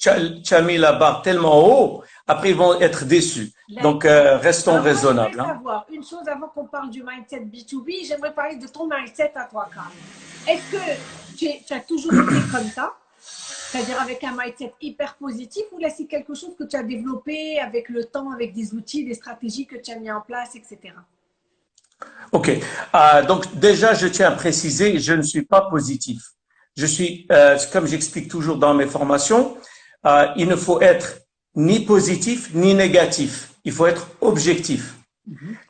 tu as, tu as mis la barre tellement haut, après ils vont être déçus. Donc, euh, restons Alors, raisonnables. Hein. savoir une chose avant qu'on parle du mindset B2B, j'aimerais parler de ton mindset à toi, Karl. Est-ce que tu, es- tu as toujours été comme ça, c'est-à-dire avec un mindset hyper positif, ou là c'est quelque chose que tu as développé avec le temps, avec des outils, des stratégies que tu as mis en place, etc. Ok. Euh, donc déjà, je tiens à préciser, je ne suis pas positif. Je suis, euh, comme j'explique toujours dans mes formations, euh, il ne faut être ni positif ni négatif. Il faut être objectif.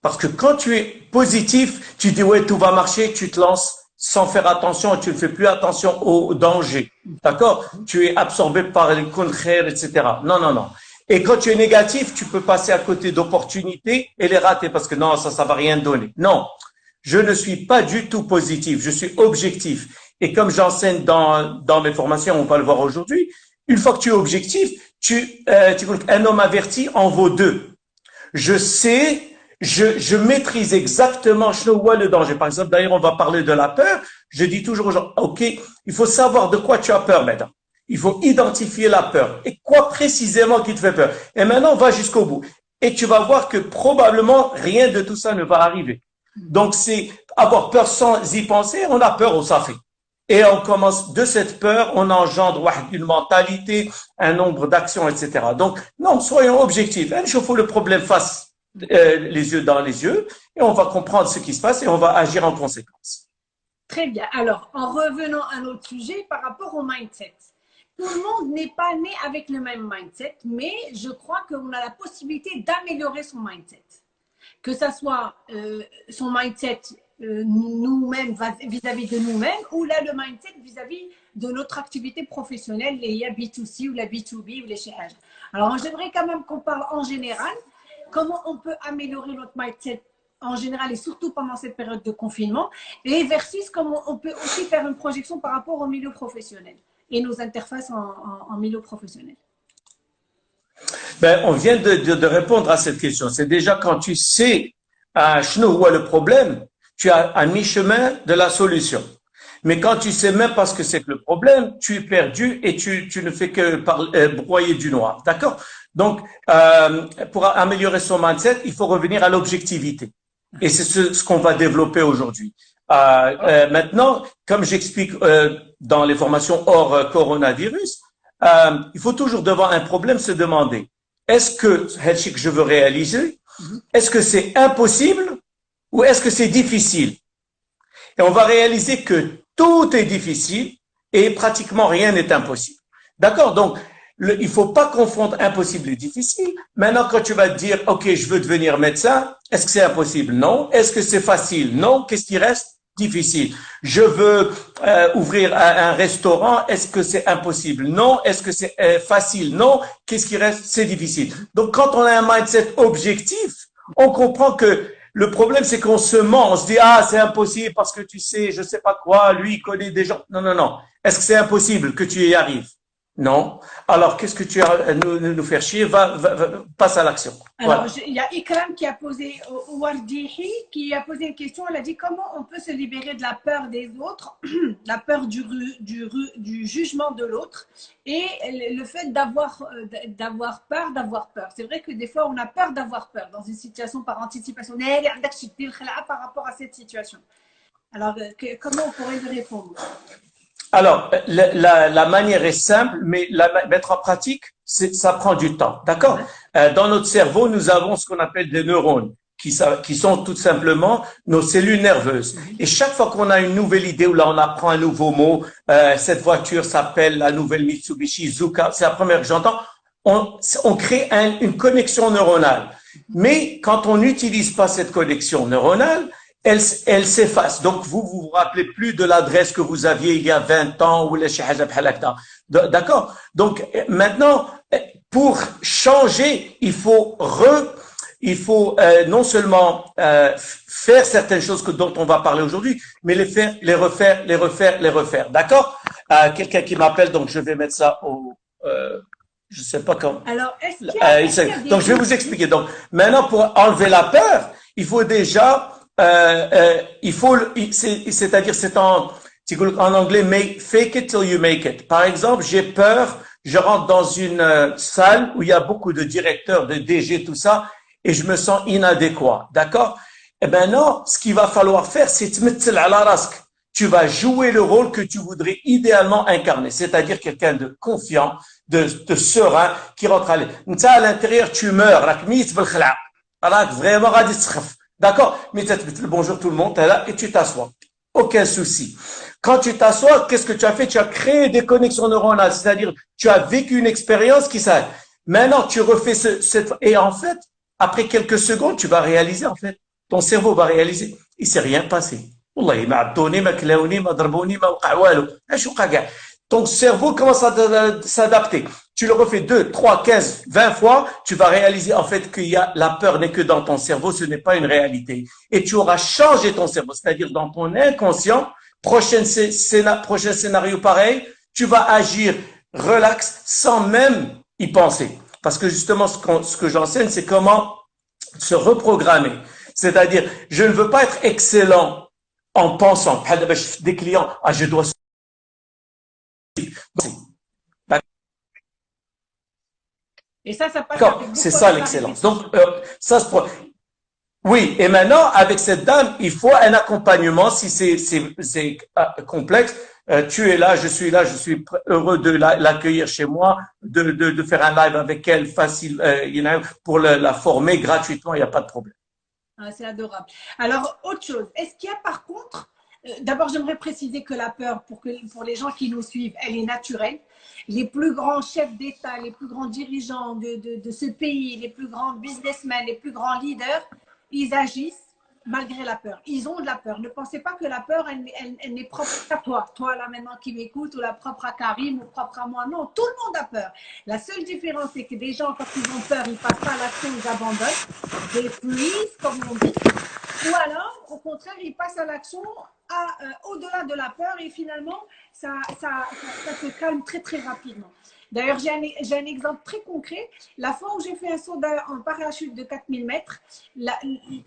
Parce que quand tu es positif, tu dis ouais tout va marcher, tu te lances sans faire attention, tu ne fais plus attention au danger. D'accord? Tu es absorbé par les contraires, etc. Non, non, non. Et quand tu es négatif, tu peux passer à côté d'opportunités et les rater parce que non, ça, ça va rien donner. Non, je ne suis pas du tout positif, je suis objectif. Et comme j'enseigne dans, dans mes formations, on va le voir aujourd'hui, une fois que tu es objectif, tu, euh, tu un homme averti en vaut deux. Je sais, je, je maîtrise exactement je vois le danger. Par exemple, d'ailleurs, on va parler de la peur. Je dis toujours aux gens, OK, il faut savoir de quoi tu as peur maintenant. Il faut identifier la peur. Et quoi précisément qui te fait peur? Et maintenant, on va jusqu'au bout. Et tu vas voir que probablement rien de tout ça ne va arriver. Donc, c'est avoir peur sans y penser. On a peur, on s'en fait. Et on commence de cette peur, on engendre une mentalité, un nombre d'actions, etc. Donc, non, soyons objectifs. Il faut le problème face euh, les yeux dans les yeux et on va comprendre ce qui se passe et on va agir en conséquence. Très bien. Alors, en revenant à notre sujet par rapport au mindset. Tout le monde n'est pas né avec le même mindset, mais je crois qu'on a la possibilité d'améliorer son mindset. Que ça soit euh, son mindset nous-mêmes vis-à-vis de nous-mêmes ou là le mindset vis-à-vis de notre activité professionnelle, les B2C ou la B2B ou les CH. Alors, j'aimerais quand même qu'on parle en général comment on peut améliorer notre mindset en général et surtout pendant cette période de confinement et versus comment on peut aussi faire une projection par rapport au milieu professionnel et nos interfaces en, milieu professionnel. Ben, on vient de, répondre à cette question. C'est déjà quand tu sais à où est le problème, tu as à mi-chemin de la solution. Mais quand tu sais même pas ce que c'est que le problème, tu es perdu et tu, tu ne fais que euh, broyer du noir. D'accord? Donc, euh, pour améliorer son mindset, il faut revenir à l'objectivité. Et c'est ce, ce qu'on va développer aujourd'hui. Euh, euh, maintenant, comme j'explique euh, dans les formations hors coronavirus, il faut toujours devant un problème se demander est-ce que que je veux réaliser, est-ce que c'est impossible ou est-ce que c'est difficile? Et on va réaliser que tout est difficile et pratiquement rien n'est impossible. D'accord Donc, il faut pas confondre impossible et difficile. Maintenant, quand tu vas te dire, OK, je veux devenir médecin, est-ce que c'est impossible? Non. Est-ce que c'est facile? Non. Qu'est-ce qui reste? Difficile. Je veux euh, ouvrir un, un restaurant, est-ce que c'est impossible? Non. Est-ce que c'est euh, facile? Non. Qu'est-ce qui reste? C'est difficile. Donc, quand on a un mindset objectif, on comprend que le problème, c'est qu'on se ment. On se dit, ah, c'est impossible parce que tu sais, je sais pas quoi, lui, il connaît des gens. Non, non, non. Est-ce que c'est impossible que tu y arrives? Non. Alors, qu'est-ce que tu as à nous, nous faire chier? Va, va, va, passe à l'action. Alors, il y a Ikram qui a posé, Wardihi, qui a posé une question. Elle a dit comment on peut se libérer de la peur des autres, la peur du, du, du jugement de l'autre et le fait d'avoir d'avoir peur d'avoir peur. C'est vrai que des fois, on a peur d'avoir peur dans une situation par anticipation. par rapport à cette situation. Alors, que, comment on pourrait lui répondre? Alors, la, la, la, manière est simple, mais la mettre en pratique, ça prend du temps. D'accord? Euh, Dans notre cerveau, nous avons ce qu'on appelle des neurones, qui, qui, sont tout simplement nos cellules nerveuses. Et chaque fois qu'on a une nouvelle idée, ou là on apprend un nouveau mot, euh, cette voiture s'appelle la nouvelle Mitsubishi Zuka, c'est la première que j'entends, on, on, crée un, une connexion neuronale. Mais quand on n'utilise pas cette connexion neuronale, elle, elle s'efface. Donc, vous, vous vous rappelez plus de l'adresse que vous aviez il y a 20 ans ou les D'accord? Donc, maintenant, pour changer, il faut re, il faut euh, non seulement euh, faire certaines choses que, dont on va parler aujourd'hui, mais les faire, les refaire, les refaire, les refaire. D'accord? Euh, Quelqu'un qui m'appelle, donc je vais mettre ça au, je sais pas comment. Alors, est-ce qu'il y a, est -ce Donc, je vais vous expliquer. Donc, maintenant, pour enlever la peur, il faut déjà euh, euh, il faut, c'est-à-dire c'est en, en anglais, make, fake it till you make it. Par exemple, j'ai peur, je rentre dans une euh, salle où il y a beaucoup de directeurs, de DG, tout ça, et je me sens inadéquat. D'accord? Eh ben non, ce qu'il va falloir faire, c'est te à la rasque. Tu vas jouer le rôle que tu voudrais idéalement incarner, c'est-à-dire quelqu'un de confiant, de, de serein, qui rentre à l'intérieur, tu meurs, vraiment D'accord? Mais le bonjour tout le monde, es là et tu t'assois. Aucun souci. Quand tu t'assois, qu'est-ce que tu as fait? Tu as créé des connexions neuronales, c'est-à-dire tu as vécu une expérience qui s'arrête. Maintenant, tu refais ce, cette... Et en fait, après quelques secondes, tu vas réaliser, en fait, ton cerveau va réaliser, il s'est rien passé. Ton cerveau commence à s'adapter. Tu le refais 2, 3, 15, 20 fois, tu vas réaliser en fait qu'il y a la peur n'est que dans ton cerveau, ce n'est pas une réalité. Et tu auras changé ton cerveau, c'est-à-dire dans ton inconscient, prochain, prochain scénario pareil, tu vas agir relax sans même y penser. Parce que justement, ce, ce que j'enseigne, c'est comment se reprogrammer. C'est-à-dire, je ne veux pas être excellent en pensant, des clients, ah, je dois et ça, ça passe. C'est ça l'excellence. Donc, euh, ça se. Oui, et maintenant, avec cette dame, il faut un accompagnement si c'est euh, complexe. Euh, tu es là, je suis là, je suis heureux de l'accueillir chez moi, de, de, de, faire un live avec elle facile, euh, pour la, la former gratuitement, il n'y a pas de problème. Ah, c'est adorable. Alors, autre chose, est-ce qu'il y a par contre d'abord, j'aimerais préciser que la peur, pour, que, pour les gens qui nous suivent, elle est naturelle. Les plus grands chefs d'État, les plus grands dirigeants de, de, ce pays, les plus grands businessmen, les plus grands leaders, ils agissent malgré la peur. Ils ont de la peur. Ne pensez pas que la peur, elle, elle, n'est propre à toi. Toi, là, maintenant, qui m'écoute, ou la propre à Karim, ou propre à moi. Non, tout le monde a peur. La seule différence, c'est que des gens, quand ils ont peur, ils passent pas à l'action, ils abandonnent. Des freeze, comme on dit. Ou alors, au contraire, ils passent à l'action euh, au-delà de la peur et finalement, ça, ça, ça, se calme très, très rapidement. D'ailleurs, j'ai un, exemple très concret. La fois où j'ai fait un saut en parachute de 4000 mètres,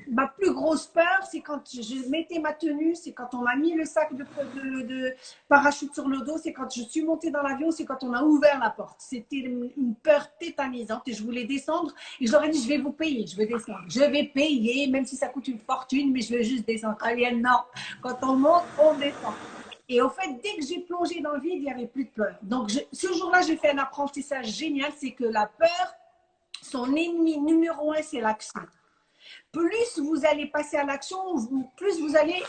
ma plus grosse peur, c'est quand je mettais ma tenue, c'est quand on m'a mis le sac de, parachute sur le dos, c'est quand je suis montée dans l'avion, c'est quand on a ouvert la porte. C'était une peur tétanisante et je voulais descendre et je leur ai dit, je vais vous payer, je vais descendre. Je vais payer, même si ça coûte une fortune, mais je veux juste descendre. Alienne, non. Quand on monte, on descend. Et au fait, dès que j'ai plongé dans le vide, il n'y avait plus de peur. Donc, ce jour-là, j'ai fait un apprentissage génial, c'est que la peur, son ennemi numéro un, c'est l'action. Plus vous allez passer à l'action, plus vous allez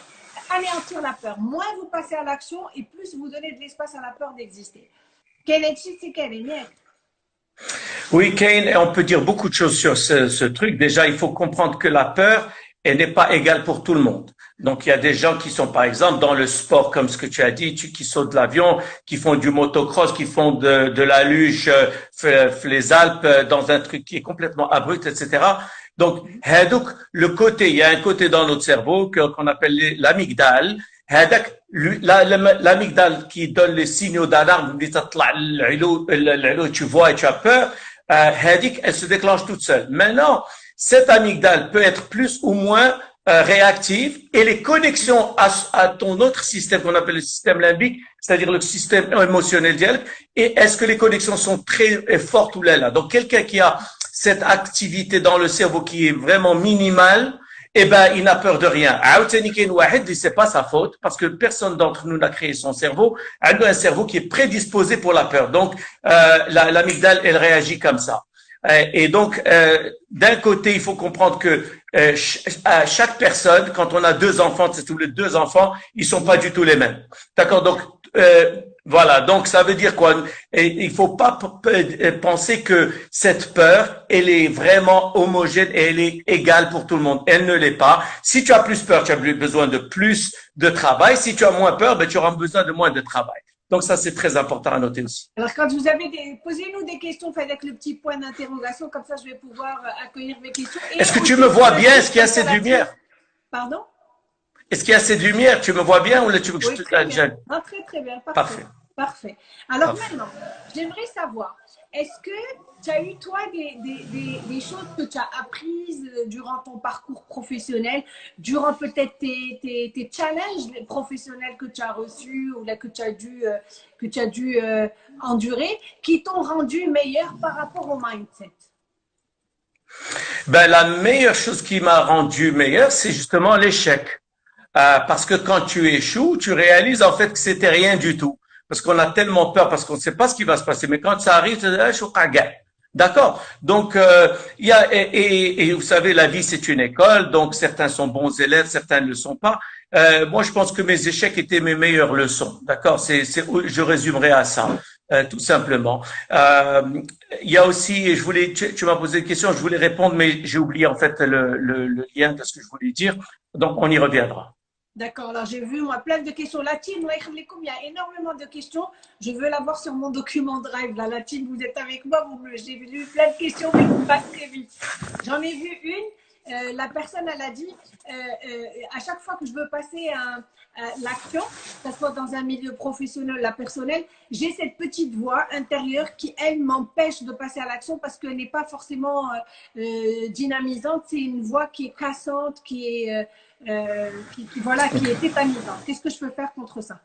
anéantir la peur. Moins vous passez à l'action et plus vous donnez de l'espace à la peur d'exister. Quelle est quelle est Oui, Kane, on peut dire beaucoup de choses sur ce truc. Déjà, il faut comprendre que la peur, elle n'est pas égale pour tout le monde. Donc, il y a des gens qui sont, par exemple, dans le sport, comme ce que tu as dit, qui sautent de l'avion, qui font du motocross, qui font de, de la luge, euh, les Alpes, euh, dans un truc qui est complètement abrupt, etc. Donc, le côté, il y a un côté dans notre cerveau qu'on appelle l'amygdale. L'amygdale qui donne les signaux d'alarme, tu vois et tu as peur, euh, elle se déclenche toute seule. Maintenant, cette amygdale peut être plus ou moins euh, réactive et les connexions à, à ton autre système qu'on appelle le système limbique, c'est-à-dire le système émotionnel et est-ce que les connexions sont très fortes ou là, là. Donc, quelqu'un qui a cette activité dans le cerveau qui est vraiment minimale, eh ben, il n'a peur de rien. C'est pas sa faute parce que personne d'entre nous n'a créé son cerveau. Elle a un cerveau qui est prédisposé pour la peur. Donc, euh, l'amygdale, elle réagit comme ça. Euh, et donc, euh, d'un côté, il faut comprendre que euh, chaque personne, quand on a deux enfants, c'est tous les deux enfants, ils sont pas du tout les mêmes. D'accord Donc, voilà. Donc, ça veut dire quoi? Et Il faut pas penser que cette peur, elle est vraiment homogène et elle est égale pour tout le monde. Elle ne l'est pas. Si tu as plus peur, tu as besoin de plus de travail. Si tu as moins peur, ben, tu auras besoin de moins de travail. Donc ça, c'est très important à noter aussi. Alors quand vous avez des... Posez-nous des questions, faites avec le petit point d'interrogation, comme ça je vais pouvoir euh, accueillir mes questions. Est-ce que tu me vois bien? Est-ce qu'il y a assez de lumière? Pardon? Est-ce qu'il y a assez de lumière? Tu me vois bien ou tu veux que oui, je te très bien. Ah, très très bien, parfait. Parfait. Alors maintenant, j'aimerais savoir, est-ce que tu as eu, toi, des, des, des, choses que tu as apprises euh, durant ton parcours professionnel, durant peut-être tes, tes, challenges professionnels que tu as reçus ou là, que tu as dû, euh, que tu dû euh, endurer, qui t'ont rendu meilleur par rapport au mindset? Ben, La meilleure chose qui m'a rendu meilleur, c'est justement l'échec. Parce que quand tu échoues, tu réalises en fait que c'était rien du tout. Parce qu'on a tellement peur, parce qu'on ne sait pas ce qui va se passer. Mais quand ça arrive, tu dis, D'accord. Donc, euh, il y a et, et, vous savez, la vie c'est une école. Donc, certains sont bons élèves, certains ne le sont pas. Euh, moi, je pense que mes échecs étaient mes meilleures leçons. D'accord. C'est, je résumerai à ça, euh, tout simplement. Euh, il y a aussi, et je voulais, tu, tu m'as posé une question, je voulais répondre, mais j'ai oublié en fait le, le, le lien de ce que je voulais dire. Donc, on y reviendra. D'accord, alors j'ai vu moi plein de questions. Latine, il y a énormément de questions. Je veux l'avoir sur mon document Drive. La Latine, vous êtes avec moi, j'ai vu plein de questions, mais vous passez très vite. J'en ai vu une. Euh, la personne, elle a dit, euh, euh, à chaque fois que je veux passer à, l'action, que ce soit dans un milieu professionnel, la personnel, j'ai cette petite voix intérieure qui, elle, m'empêche de passer à l'action parce qu'elle n'est pas forcément dynamisante. C'est une voix qui est cassante, qui est qui, voilà, qui est. Qu'est-ce que je peux faire contre ça?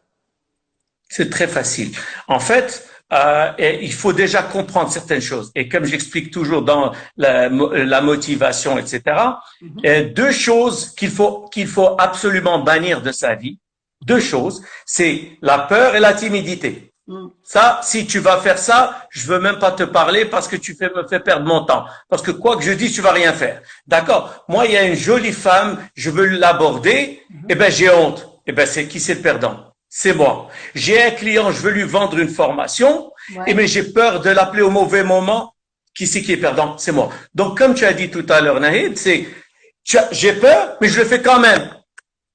C'est très facile. En fait, euh, il faut déjà comprendre certaines choses. Et comme j'explique toujours dans la, la motivation, etc., mhm. deux choses qu'il faut qu'il faut absolument bannir de sa vie. Deux choses, c'est la peur et la timidité. Mm. Ça, si tu vas faire ça, je veux même pas te parler parce que tu fais, me fais perdre mon temps. Parce que quoi que je dise, tu vas rien faire. D'accord? Moi, il y a une jolie femme, je veux l'aborder, mm-hmm. eh ben j'ai honte. Eh ben c'est qui c'est le perdant? C'est moi. J'ai un client, je veux lui vendre une formation, et mais j'ai peur de l'appeler au mauvais moment. Qui c'est qui est perdant? C'est moi. Donc, comme tu as dit tout à l'heure, Nahid, c'est j'ai peur, mais je le fais quand même.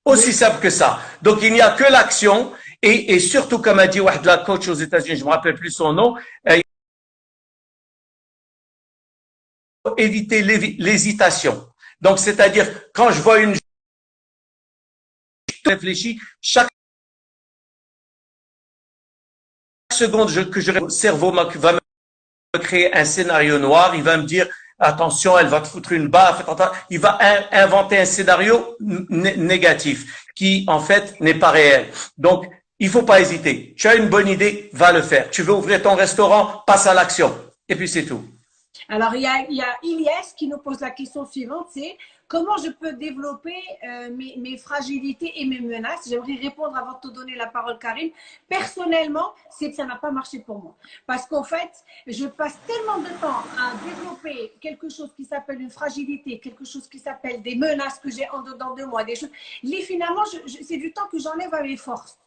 Aussi simple que ça. Donc, il n'y a que l'action et, et surtout, comme a dit la coach aux États-Unis, je me rappelle plus son nom, euh, éviter l'hésitation. Donc, c'est-à-dire, quand je vois une je réfléchis, chaque seconde que je le cerveau va me créer un scénario noir, il va me dire attention, elle va te foutre une baffe, il va inventer un scénario négatif qui en fait n'est pas réel. Donc il faut pas hésiter. Tu as une bonne idée, va le faire. Tu veux ouvrir ton restaurant, passe à l'action. Et puis c'est tout. Alors, il y, a, il qui nous pose la question suivante, c'est comment je peux développer euh, mes, fragilités et mes menaces? J'aimerais répondre avant de te donner la parole, Karine. Personnellement, c'est que ça n'a pas marché pour moi. Parce qu'en fait, je passe tellement de temps à développer quelque chose qui s'appelle une fragilité, quelque chose qui s'appelle des menaces que j'ai en dedans de moi, des choses. finalement, c'est du temps que j'enlève à mes forces.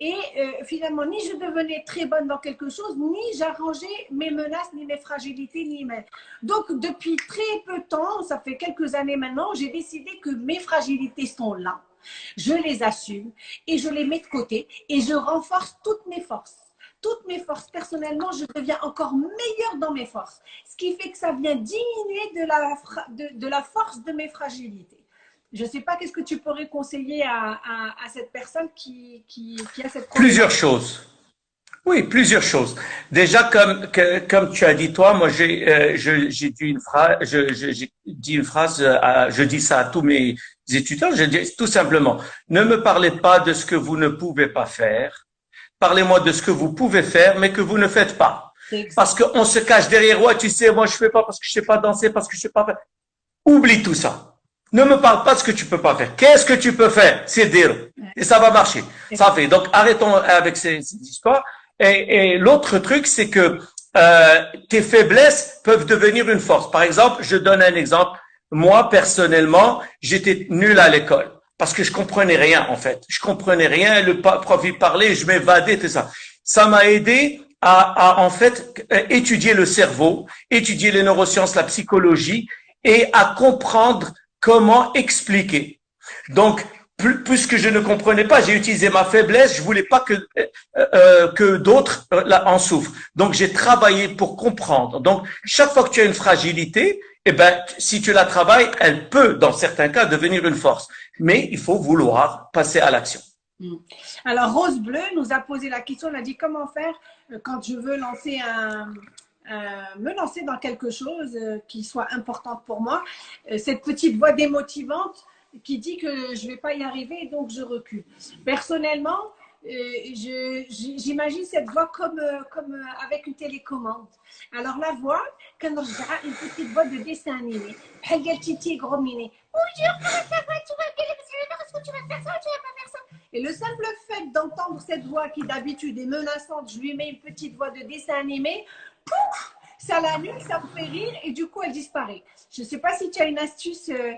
Et euh, finalement, ni je devenais très bonne dans quelque chose, ni j'arrangeais mes menaces, ni mes fragilités, ni mes... Donc, depuis très peu de temps, ça fait quelques années maintenant, j'ai décidé que mes fragilités sont là. Je les assume et je les mets de côté et je renforce toutes mes forces toutes mes forces. Personnellement, je deviens encore meilleure dans mes forces. Ce qui fait que ça vient diminuer de la, de la force de mes fragilités. Je ne sais pas, qu'est-ce que tu pourrais conseiller à, cette personne qui, a cette Plusieurs choses. Oui, plusieurs choses. Déjà, comme, comme tu as dit toi, moi j'ai euh, dit une phrase, je, dit une phrase, je dis ça à tous mes étudiants, je dis tout simplement, ne me parlez pas de ce que vous ne pouvez pas faire, parlez-moi de ce que vous pouvez faire, mais que vous ne faites pas. Parce qu'on se cache derrière, moi, tu sais, moi je fais pas parce que je sais pas danser, parce que je sais pas faire. Oublie tout ça. Ne me parle pas de ce que tu peux pas faire. Qu'est-ce que tu peux faire? C'est dire. Et ça va marcher. Ça fait. Donc, arrêtons avec ces, histoires. Et, et l'autre truc, c'est que euh, tes faiblesses peuvent devenir une force. Par exemple, je donne un exemple. Moi, personnellement, j'étais nul à l'école parce que je comprenais rien, en fait. Je comprenais rien. Le prof, il parlait, je m'évadais, tout ça. Ça m'a aidé à, à, en fait, étudier le cerveau, étudier les neurosciences, la psychologie et à comprendre comment expliquer? Donc, puisque je ne comprenais pas, j'ai utilisé ma faiblesse, je voulais pas que euh, euh d'autres euh, en souffrent. Donc j'ai travaillé pour comprendre. Donc chaque fois que tu as une fragilité, eh ben si tu la travailles, elle peut dans certains cas devenir une force. Mais il faut vouloir passer à l'action. Hmm. Alors, Rose Bleu nous a posé la question, elle a dit comment faire quand je veux lancer un, me lancer dans quelque chose euh, qui soit importante pour moi. Euh, cette petite voix démotivante qui dit que je ne vais pas y arriver, donc je recule. Personnellement, j'imagine cette voix comme, comme avec une télécommande. Alors la voix, quand on une petite voix de dessin animé, Titi gros miné. Bonjour, comment ça va? Tu vas est-ce que tu vas faire ça Tu vas pas faire ça? Et le simple fait d'entendre cette voix qui d'habitude est menaçante, je lui mets une petite voix de dessin animé, pouf, ça l'annule, ça me fait rire et du coup elle disparaît. Je ne sais pas si tu as une astuce euh,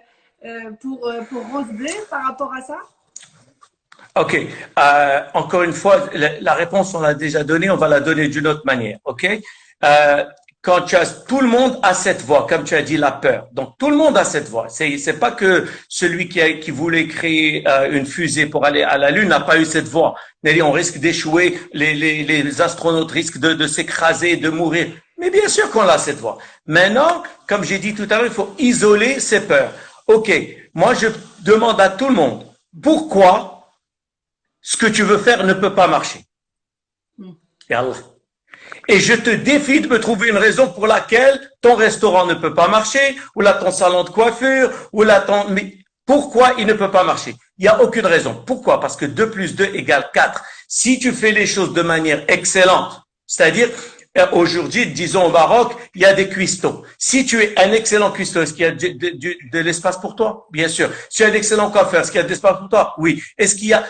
euh, pour, euh, pour Rose Bleu par rapport à ça. OK. Encore une fois, la, réponse, on l'a déjà donnée, on va la donner d'une autre manière. OK? Quand tu as, tout le monde a cette voix, comme tu as dit, la peur. Donc, tout le monde a cette voix. C'est, c'est pas que celui qui, a, qui voulait créer euh, une fusée pour aller à la Lune n'a pas eu cette voix. Nelly, on risque d'échouer, les, les, les astronautes risquent de, de s'écraser, de mourir. Mais bien sûr qu'on a cette voix. Maintenant, comme j'ai dit tout à l'heure, il faut isoler ces peurs. OK, moi je demande à tout le monde, pourquoi ce que tu veux faire ne peut pas marcher? Hmm. Et Allah. Et je te défie de me trouver une raison pour laquelle ton restaurant ne peut pas marcher, ou là ton salon de coiffure, ou là ton... Mais pourquoi il ne peut pas marcher? Il n'y a aucune raison. Pourquoi? Parce que 2 plus 2 égale 4. Si tu fais les choses de manière excellente, c'est-à-dire aujourd'hui, disons au Maroc, il y a des cuistots. Si tu es un excellent cuistot, est-ce qu'il y a de, l'espace pour toi? Bien sûr. Si tu es un excellent coiffeur, est-ce qu'il y a de l'espace pour toi? Oui. Est-ce qu'il y a,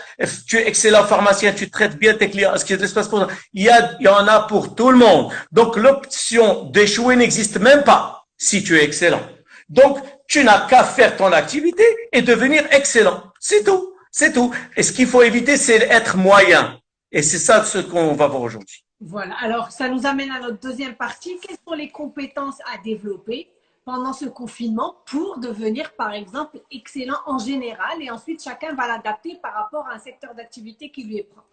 tu es excellent pharmacien, tu traites bien tes clients, est-ce qu'il y a de l'espace pour toi? Il y, il y en a pour tout le monde. Donc l'option d'échouer n'existe même pas si tu es excellent. Donc, tu n'as qu'à faire ton activité et devenir excellent. C'est tout. C'est tout. Et ce qu'il faut éviter, c'est d'être moyen. Et c'est ça ce qu'on va voir aujourd'hui. Voilà, alors ça nous amène à notre deuxième partie. Quelles sont les compétences à développer pendant ce confinement pour devenir, par exemple, excellent en général et ensuite chacun va l'adapter par rapport à un secteur d'activité qui lui est propre?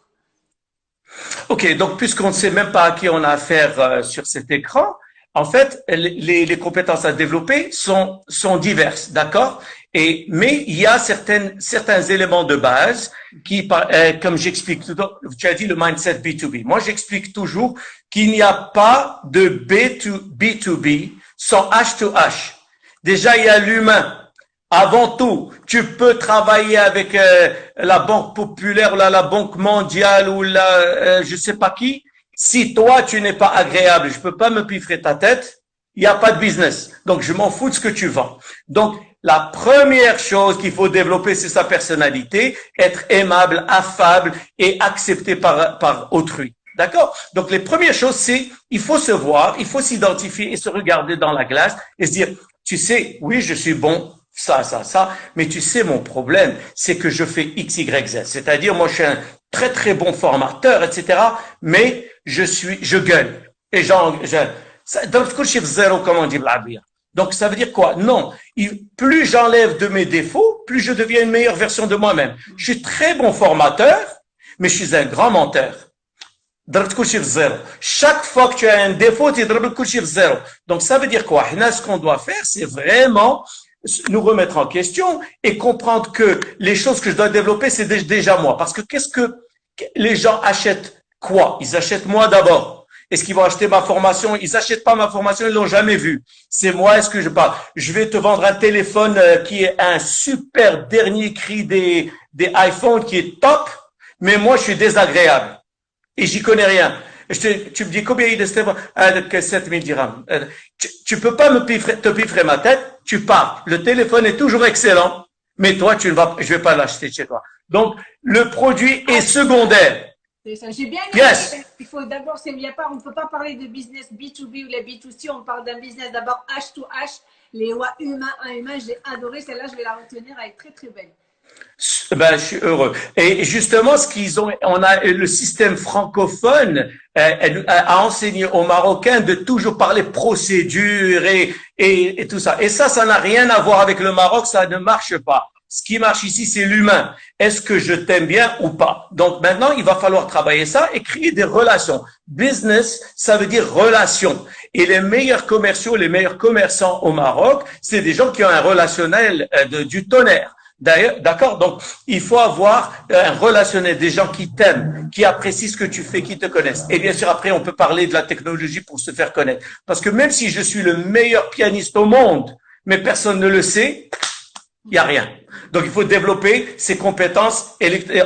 Ok, donc puisqu'on ne sait même pas à qui on a affaire euh, sur cet écran, en fait, les, compétences à développer sont, sont diverses, d'accord? Et mais il y a certaines, certains éléments de base qui, euh, comme j'explique tout tu as dit le mindset B2B. Moi, j'explique toujours qu'il n'y a pas de B2, B2B sans H2H. Déjà, il y a l'humain. Avant tout, tu peux travailler avec euh, la Banque populaire, ou la, la Banque mondiale ou la, euh, je sais pas qui. Si toi, tu n'es pas agréable, je peux pas me piffrer ta tête, il n'y a pas de business. Donc, je m'en fous de ce que tu vends. Donc, la première chose qu'il faut développer, c'est sa personnalité, être aimable, affable et accepté par, par autrui. D'accord? Donc, les premières choses, c'est, il faut se voir, il faut s'identifier et se regarder dans la glace et se dire, tu sais, oui, je suis bon, ça, ça, ça, mais tu sais, mon problème, c'est que je fais X, Y, Z. C'est-à-dire, moi, je suis un très, très bon formateur, etc., mais je suis, je gueule. Et j'en, je, dans le zéro, comme on dit Donc, ça veut dire quoi? Non. plus j'enlève de mes défauts, plus je deviens une meilleure version de moi-même. Je suis très bon formateur, mais je suis un grand menteur. Chaque fois que tu as un défaut, tu es zéro. Donc, ça veut dire quoi? Ce qu'on doit faire, c'est vraiment nous remettre en question et comprendre que les choses que je dois développer, c'est déjà moi. Parce que qu'est-ce que les gens achètent Quoi? Ils achètent moi d'abord. Est-ce qu'ils vont acheter ma formation? Ils n'achètent pas ma formation, ils l'ont jamais vue. C'est moi, est-ce que je parle Je vais te vendre un téléphone euh, qui est un super dernier cri des, des iPhones qui est top, mais moi je suis désagréable. Et j'y connais rien. Tu me dis combien il est ah, 7000 dirhams. Euh, tu, peux pas me te piffrer ma tête, tu pars. Le téléphone est toujours excellent, mais toi, tu ne vas, je vais pas l'acheter chez toi. Donc, le produit est secondaire. J'ai bien yes. Il faut d'abord, on ne peut pas parler de business B2B ou les B2C, on parle d'un business d'abord H2H, les lois humains à humain. J'ai adoré celle-là, je vais la retenir, elle est très très belle. Ben, je suis heureux. Et justement, ce qu'ils ont, on a le système francophone euh, a enseigné aux Marocains de toujours parler procédure et, et, et tout ça. Et ça, ça n'a rien à voir avec le Maroc, ça ne marche pas. Ce qui marche ici, c'est l'humain. Est-ce que je t'aime bien ou pas? Donc maintenant, il va falloir travailler ça et créer des relations. Business, ça veut dire relation. Et les meilleurs commerciaux, les meilleurs commerçants au Maroc, c'est des gens qui ont un relationnel euh, de, du tonnerre. D'accord? Donc, il faut avoir un relationnel, des gens qui t'aiment, qui apprécient ce que tu fais, qui te connaissent. Et bien sûr, après, on peut parler de la technologie pour se faire connaître. Parce que même si je suis le meilleur pianiste au monde, mais personne ne le sait, il n'y a rien. Donc, il faut développer ses compétences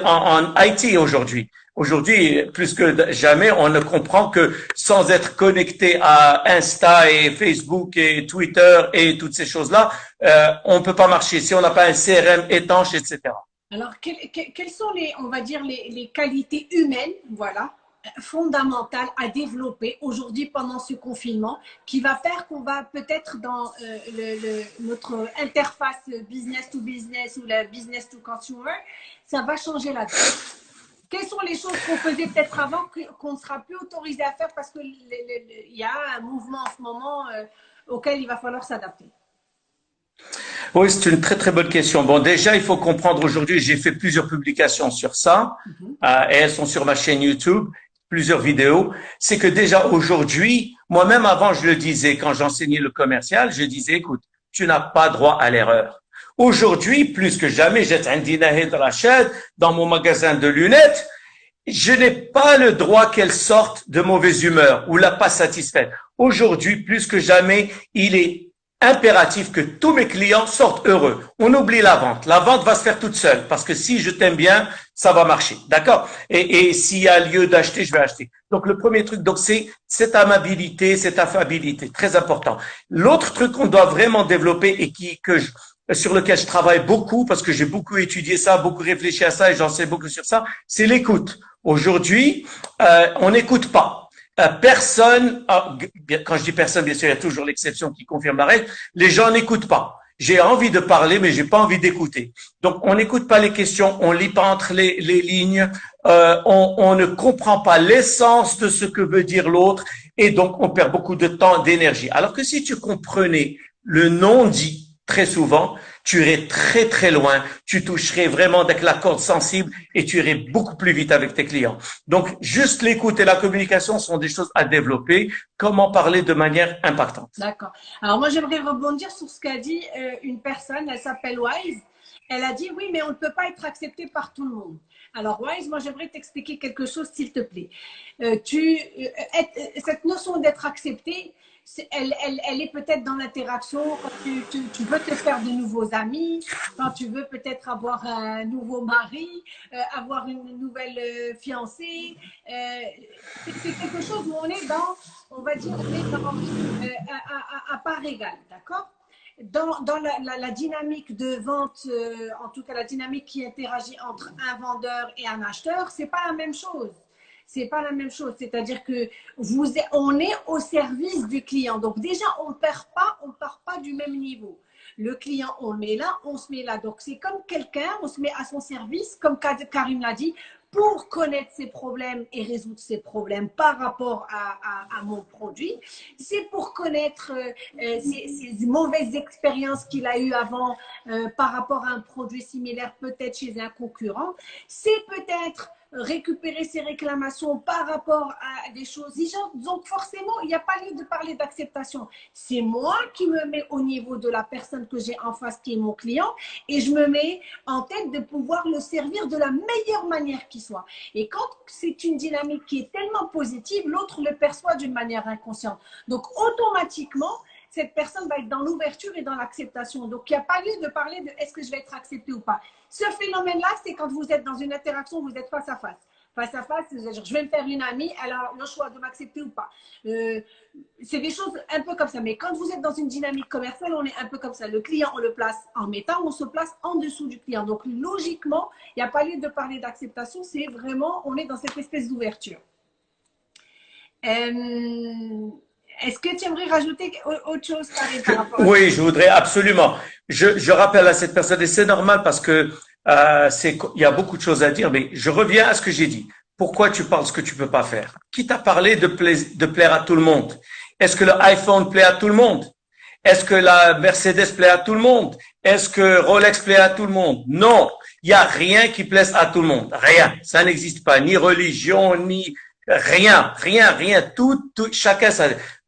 en, en IT aujourd'hui. Aujourd'hui, plus que jamais, on ne comprend que sans être connecté à Insta et Facebook et Twitter et toutes ces choses-là, euh, on ne peut pas marcher si on n'a pas un CRM étanche, etc. Alors, quelles sont les, on va dire, les, les qualités humaines, voilà, fondamentales à développer aujourd'hui pendant ce confinement qui va faire qu'on va peut-être dans euh, le, notre interface business to business ou la business to consumer, ça va changer la vie. Quelles sont les choses qu'on faisait peut-être avant qu'on ne sera plus autorisé à faire parce qu'il y a un mouvement en ce moment euh, auquel il va falloir s'adapter? Oui, c'est une très très bonne question. Bon, déjà, il faut comprendre aujourd'hui, j'ai fait plusieurs publications sur ça, mhm. euh, et elles sont sur ma chaîne YouTube, plusieurs vidéos. C'est que déjà aujourd'hui, moi-même avant, je le disais, quand j'enseignais le commercial, je disais, écoute, tu n'as pas droit à l'erreur. Aujourd'hui, plus que jamais, j'ai un dans mon magasin de lunettes. Je n'ai pas le droit qu'elle sorte de mauvaise humeur ou la pas satisfaite. Aujourd'hui, plus que jamais, il est impératif que tous mes clients sortent heureux. On oublie la vente. La vente va se faire toute seule parce que si je t'aime bien, ça va marcher. D'accord? Et, et s'il y a lieu d'acheter, je vais acheter. Donc le premier truc, donc c'est cette amabilité, cette affabilité, très important. L'autre truc qu'on doit vraiment développer et qui que je, sur lequel je travaille beaucoup parce que j'ai beaucoup étudié ça, beaucoup réfléchi à ça et j'en sais beaucoup sur ça, c'est l'écoute. Aujourd'hui, euh, on n'écoute pas. Personne, ah, quand je dis personne, bien sûr, il y a toujours l'exception qui confirme la règle, les gens n'écoutent pas. J'ai envie de parler, mais j'ai pas envie d'écouter. Donc, on n'écoute pas les questions, on lit pas entre les, les lignes, euh, on, on ne comprend pas l'essence de ce que veut dire l'autre, et donc on perd beaucoup de temps, d'énergie. Alors que si tu comprenais le non dit, très souvent, tu irais très très loin, tu toucherais vraiment avec la corde sensible et tu irais beaucoup plus vite avec tes clients. Donc, juste l'écoute et la communication sont des choses à développer. Comment parler de manière impactante? D'accord. Alors moi, j'aimerais rebondir sur ce qu'a dit euh, une personne, elle s'appelle Wise. Elle a dit oui, mais on ne peut pas être accepté par tout le monde. Alors Wise, moi j'aimerais t'expliquer quelque chose, s'il te plaît. Euh, tu, euh, cette notion d'être accepté, elle, est peut-être dans l'interaction quand tu, veux te faire de nouveaux amis, quand tu veux peut-être avoir un nouveau mari, euh, avoir une nouvelle euh, fiancée. Euh, c'est quelque chose où on est dans, on va dire, à, part égale, d'accord? Dans, la, la, dynamique de vente, en tout cas la dynamique qui interagit entre un vendeur et un acheteur, c'est pas la même chose c'est pas la même chose. C'est-à-dire que vous, on est au service du client. Donc déjà, on perd pas, on part pas du même niveau. Le client, on le met là, on se met là. Donc c'est comme quelqu'un, on se met à son service, comme Karim l'a dit, pour connaître ses problèmes et résoudre ses problèmes par rapport à, à, mon produit. C'est pour connaître euh ses, mauvaises expériences qu'il a eues avant euh, par rapport à un produit similaire, peut-être chez un concurrent. C'est peut-être récupérer ses réclamations par rapport à des choses. Donc forcément, il n'y a pas lieu de parler d'acceptation. C'est moi qui me mets au niveau de la personne que j'ai en face, qui est mon client, et je me mets en tête de pouvoir le servir de la meilleure manière qui soit. Et quand c'est une dynamique qui est tellement positive, l'autre le perçoit d'une manière inconsciente. Donc automatiquement, cette personne va être dans l'ouverture et dans l'acceptation. Donc, il n'y a pas lieu de parler de est-ce que je vais être accepté ou pas. Ce phénomène-là, c'est quand vous êtes dans une interaction, vous êtes face à face. Face à face, je vais me faire une amie, alors le choix de m'accepter ou pas. Euh, c'est des choses un peu comme ça. Mais quand vous êtes dans une dynamique commerciale, on est un peu comme ça. Le client, on le place en mettant, on se place en dessous du client. Donc, logiquement, il n'y a pas lieu de parler d'acceptation. C'est vraiment, on est dans cette espèce d'ouverture. Euh, est-ce que tu aimerais rajouter autre chose par rapport à Oui, je voudrais absolument. Je, je, rappelle à cette personne, et c'est normal parce que euh, c'est, il y a beaucoup de choses à dire, mais je reviens à ce que j'ai dit. Pourquoi tu parles ce que tu peux pas faire? Qui t'a parlé de, de plaire à tout le monde? Est-ce que le iPhone plaît à tout le monde? Est-ce que la Mercedes plaît à tout le monde? Est-ce que Rolex plaît à tout le monde? Non, il y a rien qui plaise à tout le monde. Rien. Ça n'existe pas. Ni religion, ni rien, rien, rien. Tout, tout chacun.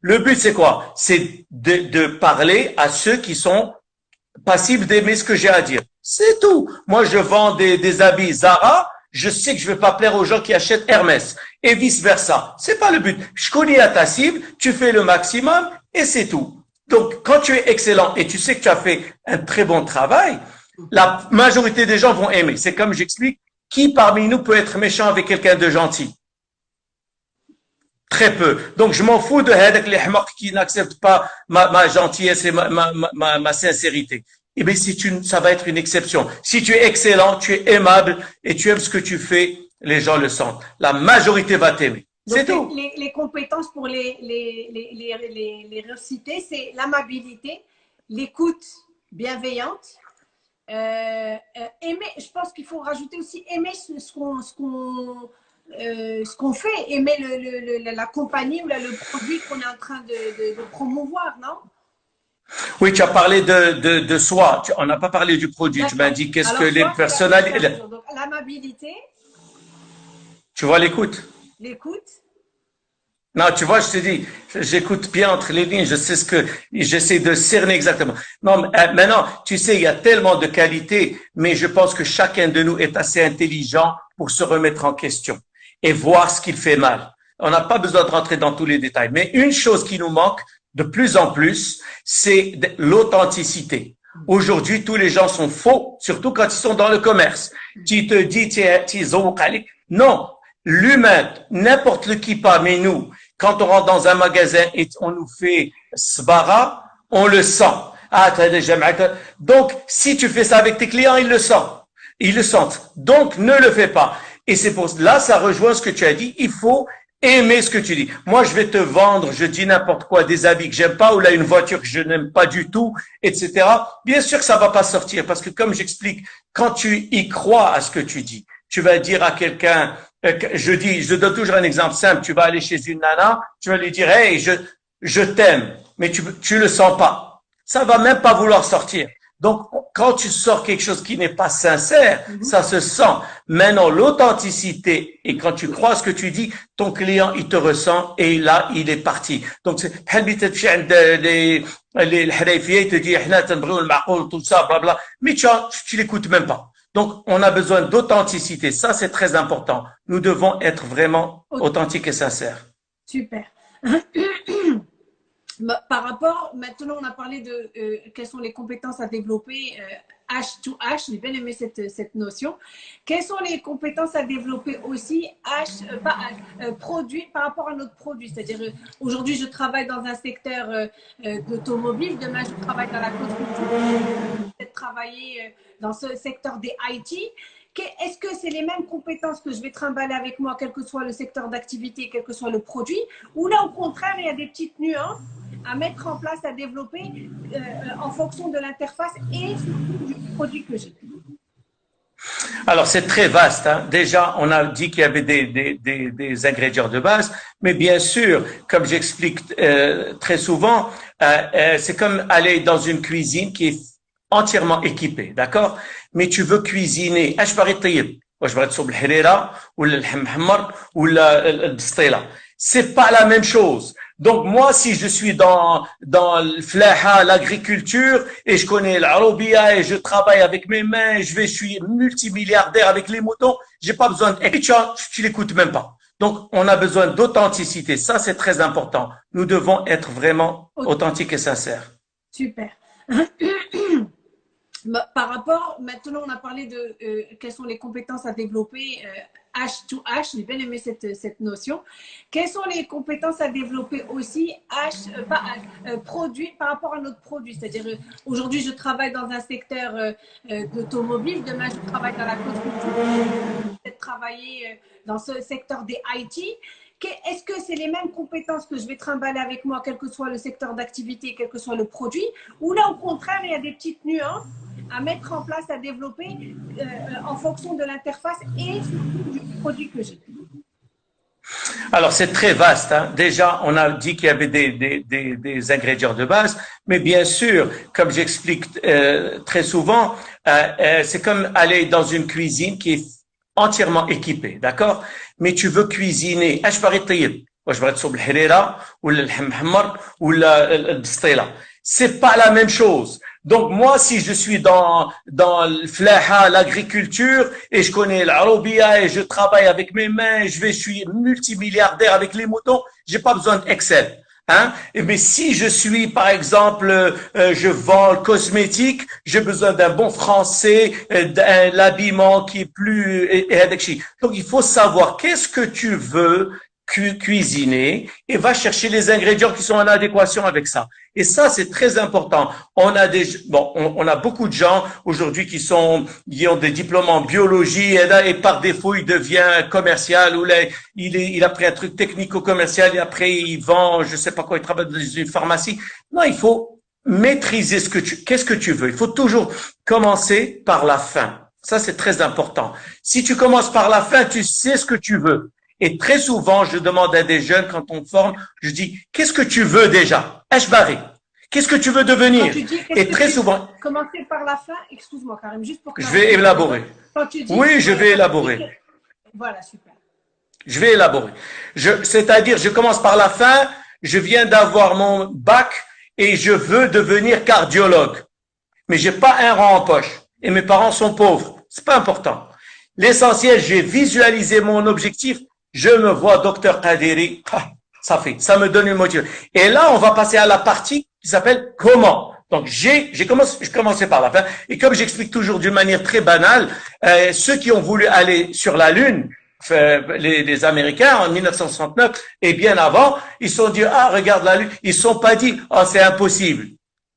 Le but, c'est quoi? C'est de, de, parler à ceux qui sont passibles d'aimer ce que j'ai à dire. C'est tout. Moi, je vends des, des habits Zara, je sais que je vais pas plaire aux gens qui achètent Hermès et vice versa. C'est pas le but. Je connais à ta cible, tu fais le maximum et c'est tout. Donc, quand tu es excellent et tu sais que tu as fait un très bon travail, la majorité des gens vont aimer. C'est comme j'explique, qui parmi nous peut être méchant avec quelqu'un de gentil? Très peu. Donc, je m'en fous de Hadak les qui n'acceptent pas ma, ma, gentillesse et ma, ma, ma, ma sincérité. Eh bien, si tu, ça va être une exception. Si tu es excellent, tu es aimable et tu aimes ce que tu fais, les gens le sentent. La majorité va t'aimer. C'est tout. Les, les, compétences pour les, les, les, les, les reciter, c'est l'amabilité, l'écoute bienveillante, euh, euh, aimer, je pense qu'il faut rajouter aussi aimer ce qu'on euh, ce qu'on fait, aimer le, le, la compagnie ou le produit qu'on est en train de, de, de, promouvoir, non? Oui, tu as parlé de, de, de soi, on n'a pas parlé du produit, tu m'as dit qu'est-ce que les personnalités... L'amabilité. Tu vois l'écoute? L'écoute. Non, tu vois, je te dis, j'écoute bien entre les lignes, je sais ce que, j'essaie de cerner exactement. Non, euh, maintenant, tu sais, il y a tellement de qualités, mais je pense que chacun de nous est assez intelligent pour se remettre en question et voir ce qu'il fait mal. On n'a pas besoin de rentrer dans tous les détails. Mais une chose qui nous manque de plus en plus, c'est l'authenticité. Aujourd'hui, tous les gens sont faux, surtout quand ils sont dans le commerce. Tu te dis, tu es, non, l'humain, n'importe qui parmi nous, quand on rentre dans un magasin et on nous fait sbara, on le sent. Ah, Donc, si tu fais ça avec tes clients, ils le sentent. Ils le sentent. Donc, ne le fais pas. Et c'est pour là, ça rejoint ce que tu as dit. Il faut aimer ce que tu dis. Moi, je vais te vendre, je dis n'importe quoi, des habits que j'aime pas, ou là, une voiture que je n'aime pas du tout, etc. Bien sûr que ça va pas sortir, parce que comme j'explique, quand tu y crois à ce que tu dis, tu vas dire à quelqu'un, euh, je dis, je donne toujours un exemple simple. Tu vas aller chez une nana, tu vas lui dire, hey, je, je t'aime, mais tu, tu le sens pas. Ça va même pas vouloir sortir. Donc, quand tu sors quelque chose qui n'est pas sincère, mhm. ça se sent. Maintenant, l'authenticité, et quand tu crois ce que tu dis, ton client, il te ressent, et là, il est parti. Donc, c'est, les, te dit, tout ça, bla, mais tu, tu l'écoutes même pas. Donc, on a besoin d'authenticité. Ça, c'est très important. Nous devons être vraiment authentiques et sincères. Super. Par rapport, maintenant, on a parlé de euh, quelles sont les compétences à développer. H to H, j'ai bien aimé cette, cette, notion. Quelles sont les compétences à développer aussi H, euh, pas euh, produit par rapport à notre produit? C'est-à-dire, aujourd'hui, je travaille dans un secteur d'automobile, demain, je travaille dans la construction, peut-être travailler dans ce secteur des IT. Est-ce que c'est les mêmes compétences que je vais trimballer avec moi, quel que soit le secteur d'activité, quel que soit le produit? Ou là, au contraire, il y a des petites nuances à mettre en place, à développer euh, en fonction de l'interface et du produit que j'ai. Alors, c'est très vaste. Hein. Déjà, on a dit qu'il y avait des, ingrédients de base, mais bien sûr, comme j'explique euh, très souvent, euh, c'est comme aller dans une cuisine qui est entièrement équipée, d'accord? Mais tu veux cuisiner. C'est pas la même chose. Donc moi, si je suis dans dans l'agriculture, et je connais l'arabia et je travaille avec mes mains, je vais, je suis multimilliardaire avec les motos, j'ai pas besoin de. Et tu, tu l'écoutes même pas. Donc on a besoin d'authenticité. Ça, c'est très important. Nous devons être vraiment authentiques et sincères. Super. Par rapport, maintenant on a parlé de euh, quelles sont les compétences à développer euh, H to H, j'ai bien aimé cette, cette, notion. Quelles sont les compétences à développer aussi H, euh, pas, euh, produit par rapport à notre produit? C'est-à-dire, euh, aujourd'hui je travaille dans un secteur d'automobile, demain je travaille dans la construction, peut-être travailler dans ce secteur des IT. Est-ce que c'est les mêmes compétences que je vais trimballer avec moi, quel que soit le secteur d'activité, quel que soit le produit? Ou là, au contraire, il y a des petites nuances à mettre en place, à développer euh, en fonction de l'interface et surtout du produit que j'ai. Alors, c'est très vaste. Hein. Déjà, on a dit qu'il y avait des, ingrédients de base, mais bien sûr, comme j'explique euh, très souvent, euh, c'est comme aller dans une cuisine qui est entièrement équipée, d'accord? Mais tu veux cuisiner. C'est pas la même chose. Donc moi, si je suis dans dans l'agriculture, et je connais l'arabia et je travaille avec mes mains, je vais, je suis multimilliardaire avec les moutons, j'ai pas besoin d'Excel. Hein? Mais si je suis, par exemple, euh, je vends le cosmétique, j'ai besoin d'un bon français, euh, d'un habillement qui est plus... Donc, il faut savoir qu'est-ce que tu veux cuisiner et va chercher les ingrédients qui sont en adéquation avec ça. Et ça, c'est très important. On a des, bon, on, a beaucoup de gens aujourd'hui qui sont, qui ont des diplômes en biologie et, et par défaut, il devient commercial ou là, il, est, il a pris un truc technico-commercial et après il vend, je sais pas quoi, il travaille dans une pharmacie. Non, il faut maîtriser ce que tu, qu'est-ce que tu veux. Il faut toujours commencer par la fin. Ça, c'est très important. Si tu commences par la fin, tu sais ce que tu veux. Et très souvent, je demande à des jeunes quand on forme, je dis, qu'est-ce que tu veux déjà? Ashbari, qu'est-ce que tu veux devenir? Et très souvent... Commencer par la fin, excuse-moi Karim, juste pour... Je vais élaborer. oui, je vais élaborer. Voilà, super. Je vais élaborer. C'est-à-dire, je commence par la fin, je viens d'avoir mon bac et je veux devenir cardiologue. Mais j'ai pas un rang en poche. Et mes parents sont pauvres. C'est pas important. L'essentiel, j'ai visualisé mon objectif je me vois docteur Kadiri, ah, ça fait, ça me donne une motivation. Et là, on va passer à la partie qui s'appelle comment. Donc j'ai j'ai commencé je commençais par la fin et comme j'explique toujours d'une manière très banale, euh, ceux qui ont voulu aller sur la lune, euh, les, Américains en 1969 et bien avant, ils sont dit ah regarde la lune, ils se sont pas dit oh c'est impossible.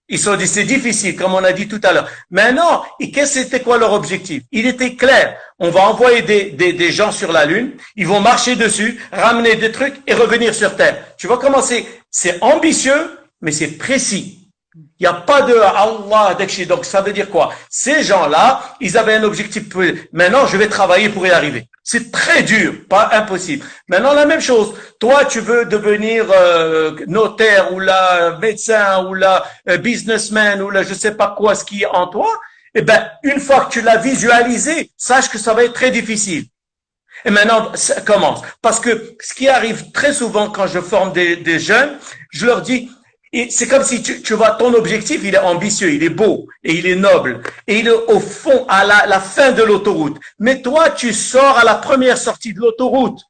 Ils sont dit, c'est difficile, comme on a dit tout à l'heure. Maintenant, qu'est-ce c'était quoi leur objectif? Il était clair. On va envoyer des, des, des, gens sur la Lune, ils vont marcher dessus, ramener des trucs et revenir sur Terre. Tu vois comment c'est C'est ambitieux, mais c'est précis. Il n'y a pas de Allah Donc ça veut dire quoi? Ces gens-là, ils avaient un objectif. Maintenant, je vais travailler pour y arriver. C'est très dur, pas impossible. Maintenant, la même chose. Toi, tu veux devenir euh, notaire ou la médecin ou la euh, businessman ou la je sais pas quoi, ce qui est en toi. Eh ben, une fois que tu l'as visualisé, sache que ça va être très difficile. Et maintenant, ça commence. Parce que ce qui arrive très souvent quand je forme des, jeunes, je leur dis, c'est comme si tu, tu, vois ton objectif, il est ambitieux, il est beau et il est noble et il est au fond à la, la fin de l'autoroute. Mais toi, tu sors à la première sortie de l'autoroute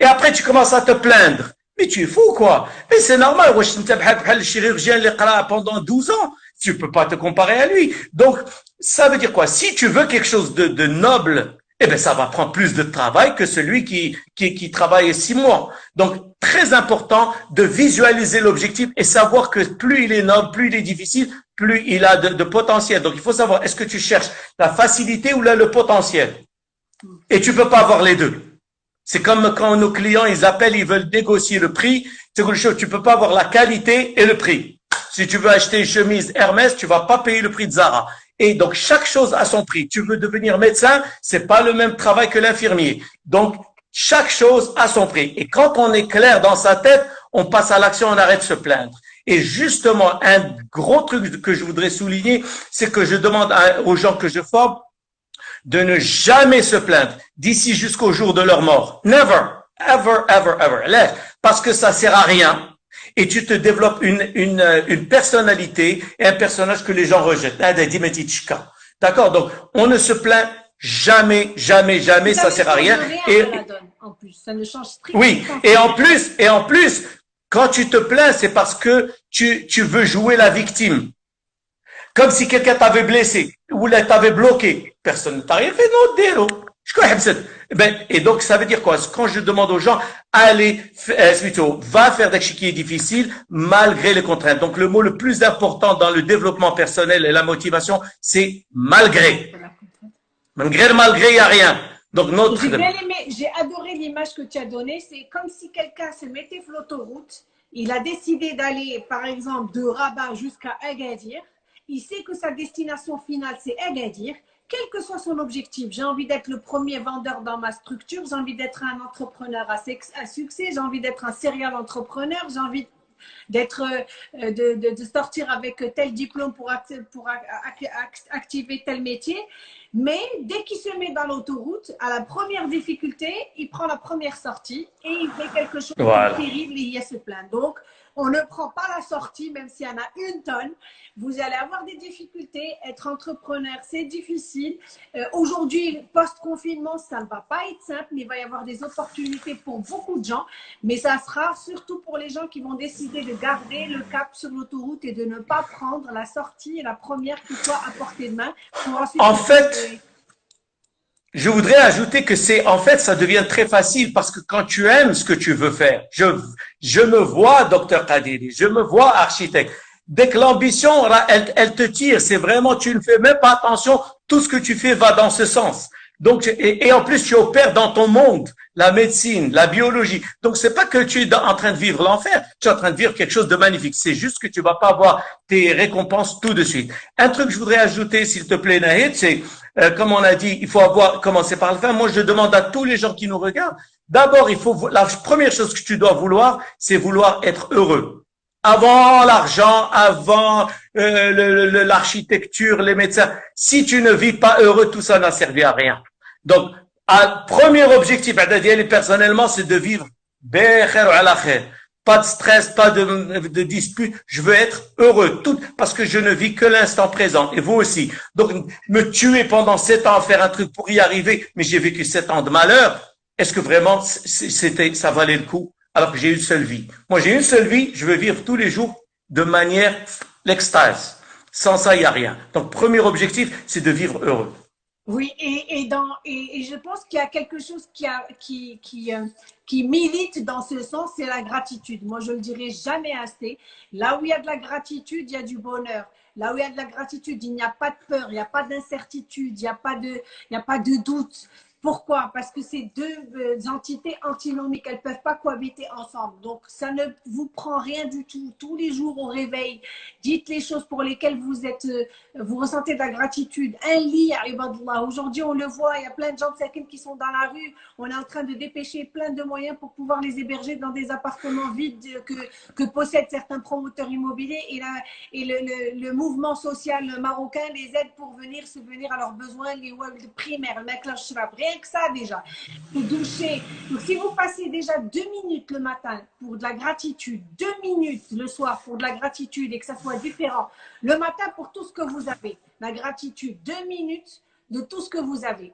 et après tu commences à te plaindre. Mais tu es fou quoi Mais c'est normal. Le chirurgien pendant 12 ans, tu peux pas te comparer à lui. Donc ça veut dire quoi? Si tu veux quelque chose de, de noble eh bien, ça va prendre plus de travail que celui qui, qui, travaille six mois. Donc, très important de visualiser l'objectif et savoir que plus il est noble, plus il est difficile, plus il a de, de potentiel. Donc, il faut savoir, est-ce que tu cherches la facilité ou là, le potentiel? Et tu peux pas avoir les deux. C'est comme quand nos clients, ils appellent, ils veulent négocier le prix. C'est quelque chose, tu peux pas avoir la qualité et le prix. Si tu veux acheter une chemise Hermès, tu vas pas payer le prix de Zara. Et donc, chaque chose a son prix. Tu veux devenir médecin, c'est pas le même travail que l'infirmier. Donc, chaque chose a son prix. Et quand on est clair dans sa tête, on passe à l'action, on arrête de se plaindre. Et justement, un gros truc que je voudrais souligner, c'est que je demande aux gens que je forme de ne jamais se plaindre d'ici jusqu'au jour de leur mort. Never, ever, ever, ever. Parce que ça sert à rien et tu te développes une, une, une personnalité et un personnage que les gens rejettent. D'accord? Donc, on ne se plaint jamais, jamais, jamais, ça sert à rien. Et, en plus, ça ne change strictement Oui, et en plus, et en plus, quand tu te plains, c'est parce que tu, tu veux jouer la victime. Comme si quelqu'un t'avait blessé ou t'avait bloqué. Personne ne t'a rien fait, non, et donc, ça veut dire quoi? Quand je demande aux gens, allez, euh, plutôt, va faire des est difficile malgré les contraintes. Donc, le mot le plus important dans le développement personnel et la motivation, c'est malgré. Malgré, malgré, il n'y a rien. Donc, notre... J'ai adoré l'image que tu as donnée. C'est comme si quelqu'un se mettait sur l'autoroute. Il a décidé d'aller, par exemple, de Rabat jusqu'à Agadir. Il sait que sa destination finale, c'est Agadir quel que soit son objectif. J'ai envie d'être le premier vendeur dans ma structure, j'ai envie d'être un entrepreneur à, succès, j'ai envie d'être un serial entrepreneur, j'ai envie d'être euh, de, de, sortir avec tel diplôme pour, pour activer tel métier. Mais dès qu'il se met dans l'autoroute, à la première difficulté, il prend la première sortie et il fait quelque chose de terrible et il y a ce plein. Donc, On ne prend pas la sortie, même s'il y en a une tonne. Vous allez avoir des difficultés. Être entrepreneur, c'est difficile. Euh, Aujourd'hui, post-confinement, ça ne va pas être simple, mais il va y avoir des opportunités pour beaucoup de gens. Mais ça sera surtout pour les gens qui vont décider de garder le cap sur l'autoroute et de ne pas prendre la sortie, la première qui soit à portée de main. Pour ensuite En fait, je voudrais ajouter que c'est, en fait, ça devient très facile parce que quand tu aimes ce que tu veux faire, je, je me vois docteur Kadiri, je me vois architecte. Dès que l'ambition, elle, elle te tire, c'est vraiment, tu ne fais même pas attention, tout ce que tu fais va dans ce sens. Donc, et, et, en plus, tu opères dans ton monde, la médecine, la biologie. Donc, c'est pas que tu es en train de vivre l'enfer, tu es en train de vivre quelque chose de magnifique. C'est juste que tu vas pas avoir tes récompenses tout de suite. Un truc que je voudrais ajouter, s'il te plaît, Nahid, c'est, euh, comme on a dit, il faut avoir commencé par le fin. Moi, je demande à tous les gens qui nous regardent, d'abord, il faut, la première chose que tu dois vouloir, c'est vouloir être heureux avant l'argent, avant euh, l'architecture, les médecins. Si tu ne vis pas heureux, tout ça n'a servi à rien. Donc, un premier objectif, personnellement, c'est de vivre pas de stress, pas de, de dispute. Je veux être heureux, tout parce que je ne vis que l'instant présent. Et vous aussi. Donc, me tuer pendant sept ans à faire un truc pour y arriver, mais j'ai vécu sept ans de malheur. Est-ce que vraiment c'était, ça valait le coup? Alors que j'ai une seule vie. Moi, j'ai une seule vie, je veux vivre tous les jours de manière l'extase. Sans ça, il n'y a rien. Donc, premier objectif, c'est de vivre heureux. Oui, et, et, dans, et, je pense qu'il y a quelque chose qui, a, qui, qui, euh, qui milite dans ce sens, c'est la gratitude. Moi, je ne le dirai jamais assez. Là où il y a de la gratitude, il y a du bonheur. Là où il y a de la gratitude, il n'y a pas de peur, il n'y a pas d'incertitude, il n'y a, a pas de doute. Pourquoi? Parce que ces deux euh, entités antinomiques, elles ne peuvent pas cohabiter ensemble. Donc, ça ne vous prend rien du tout. Tous les jours au réveil, dites les choses pour lesquelles vous êtes, euh, vous ressentez de la gratitude. Un lit, Aujourd'hui, on le voit, il y a plein de gens de qui sont dans la rue. On est en train de dépêcher plein de moyens pour pouvoir les héberger dans des appartements vides que, possèdent certains promoteurs immobiliers. Et, là, et le, le, mouvement social marocain les aide pour venir subvenir à leurs besoins, les primaires, le rien que ça déjà, pour doucher. Donc si vous passez déjà deux minutes le matin pour de la gratitude, deux minutes le soir pour de la gratitude et que ça soit différent, le matin pour tout ce que vous avez, la gratitude, deux minutes de tout ce que vous avez.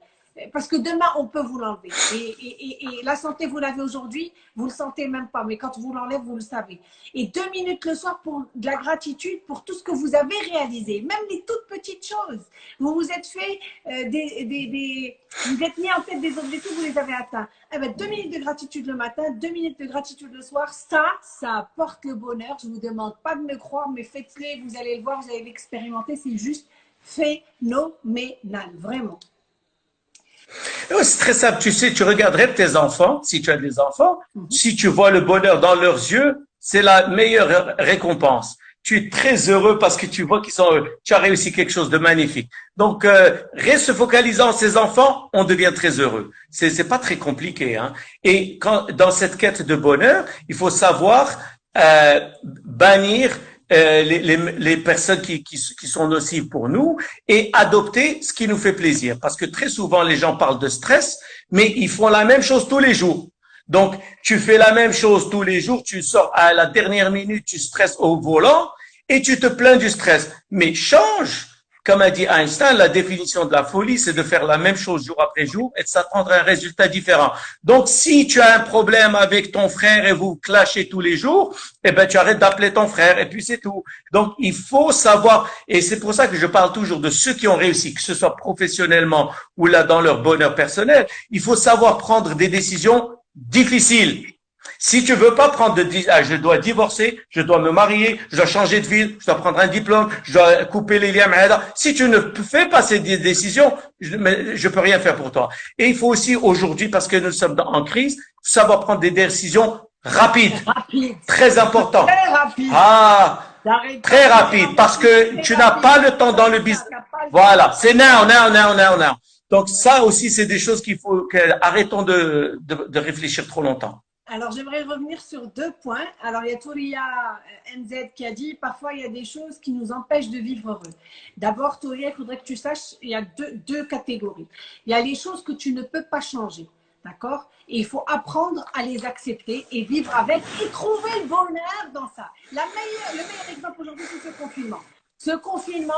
Parce que demain, on peut vous l'enlever. Et, la santé, vous l'avez aujourd'hui, vous ne le sentez même pas. Mais quand vous l'enlève, vous le savez. Et deux minutes le soir pour de la gratitude pour tout ce que vous avez réalisé. Même les toutes petites choses. Vous vous êtes fait euh, des, Vous êtes mis en tête des objectifs, vous les avez atteints. Eh ben, deux minutes de gratitude le matin, deux minutes de gratitude le soir. Ça, ça apporte le bonheur. Je ne vous demande pas de me croire, mais faites-le. Vous allez le voir, vous allez l'expérimenter. C'est juste phénoménal. Vraiment. Oh, c'est très simple. Tu sais, tu regarderais tes enfants, si tu as des enfants, mhm. si tu vois le bonheur dans leurs yeux, c'est la meilleure récompense. Tu es très heureux parce que tu vois qu'ils sont, tu as réussi quelque chose de magnifique. Donc, euh, reste focalisant ces enfants, on devient très heureux. C'est, c'est pas très compliqué. Hein. Et quand dans cette quête de bonheur, il faut savoir euh, bannir euh, les, les, les, personnes qui, qui, qui, sont nocives pour nous et adopter ce qui nous fait plaisir. Parce que très souvent, les gens parlent de stress, mais ils font la même chose tous les jours. Donc, tu fais la même chose tous les jours, tu sors à la dernière minute, tu stresses au volant et tu te plains du stress. Mais change comme a dit Einstein, la définition de la folie, c'est de faire la même chose jour après jour et de s'attendre à un résultat différent. Donc, si tu as un problème avec ton frère et vous clashez tous les jours, eh ben, tu arrêtes d'appeler ton frère et puis c'est tout. Donc, il faut savoir, et c'est pour ça que je parle toujours de ceux qui ont réussi, que ce soit professionnellement ou là dans leur bonheur personnel, il faut savoir prendre des décisions difficiles. Si tu veux pas prendre de, ah, je dois divorcer, je dois me marier, je dois changer de ville, je dois prendre un diplôme, je dois couper les liens, si tu ne fais pas ces décisions, je, ne peux rien faire pour toi. Et il faut aussi aujourd'hui, parce que nous sommes en crise, savoir prendre des décisions rapides. Rapide. Très important. Très rapide. Ah, très rapide, parce que tu n'as pas le temps dans le business. Voilà, c'est now, now, now, now, now. Donc ça aussi, c'est des choses qu'il faut que arrêtons de, de, de réfléchir trop longtemps. Alors, j'aimerais revenir sur deux points. Alors, il y a Touria euh, MZ qui a dit parfois il y a des choses qui nous empêchent de vivre heureux. D'abord, Touria, il faudrait que tu saches il y a deux, deux, catégories. Il y a les choses que tu ne peux pas changer. D'accord? Et il faut apprendre à les accepter et vivre avec et trouver le bonheur dans ça. La meilleure, le meilleur exemple aujourd'hui, c'est ce confinement. Ce confinement,